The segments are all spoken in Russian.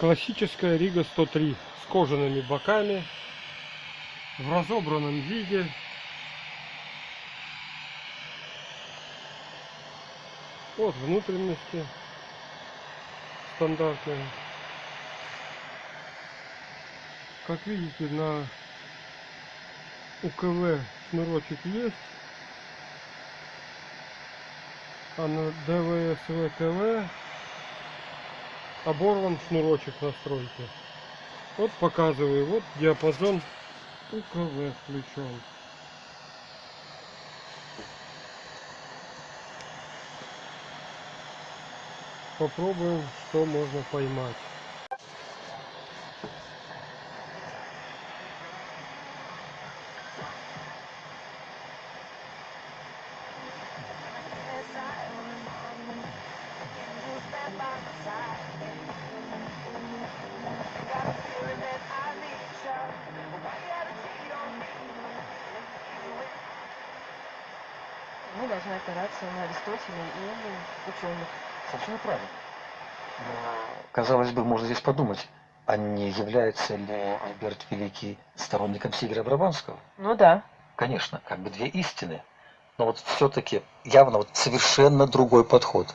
Классическая Рига 103 с кожаными боками в разобранном виде. Вот внутренности стандартные. Как видите, на УКВ шнурочек есть, а на ДВСВ ТВ оборван шнурочек настройки. Вот показываю, вот диапазон УКВ включен. Попробуем, что можно поймать. Мы должны опираться на Аристотеля и ученых. Совершенно правильно. Но, казалось бы, можно здесь подумать, а не является ли Альберт Великий сторонником Сигера Брабанского? Ну да. Конечно, как бы две истины. Но вот все-таки явно вот совершенно другой подход.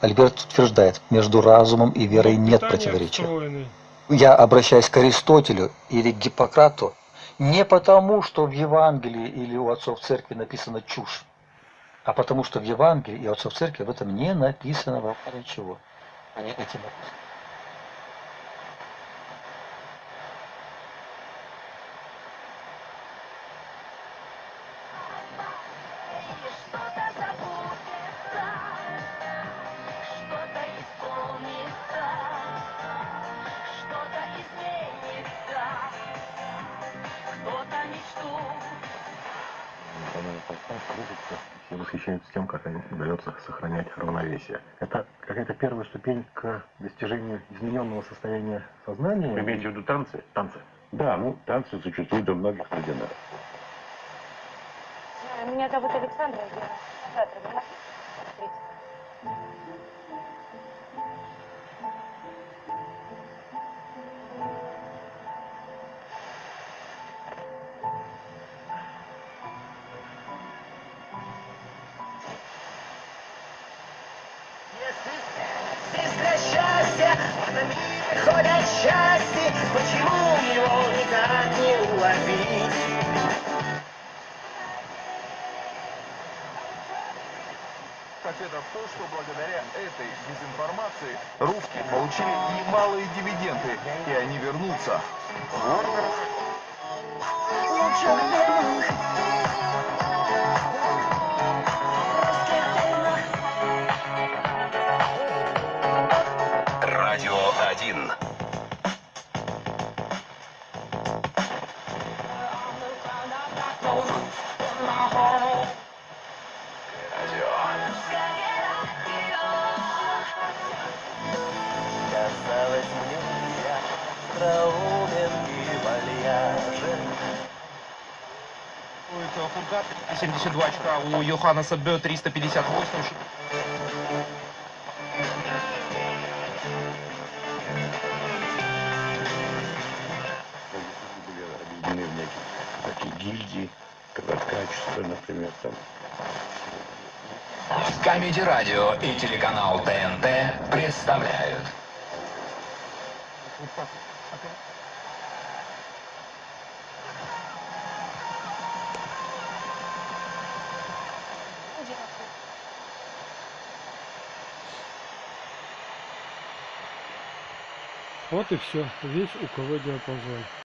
Альберт утверждает, между разумом и верой нет Питание противоречия. Я обращаюсь к Аристотелю или к Гиппократу не потому, что в Евангелии или у отцов церкви написана чушь, а потому что в Евангелии и отцов церкви об этом не написано вообще ничего. Они этим написаны. И восхищается тем, как им удается сохранять равновесие. Это какая-то первая ступень к достижению измененного состояния сознания. Вы имеете в виду танцы? Танцы. Да, ну танцы существуют у многих ординаров. Меня зовут Александра, я завтра Сестра счастья, этом мире ходят счастье, почему его никак не уловить? Ответа в том, что благодаря этой дезинформации русские получили немалые дивиденды, и они вернутся. Остроумен и вальяжен. Фургат 72 очка, у Йоханнеса Бö 358. были объединены в некие такие гильдии, качество, например, там. Камеди Радио и телеканал ТНТ представляют. Вот и все, весь УКВ диапазон.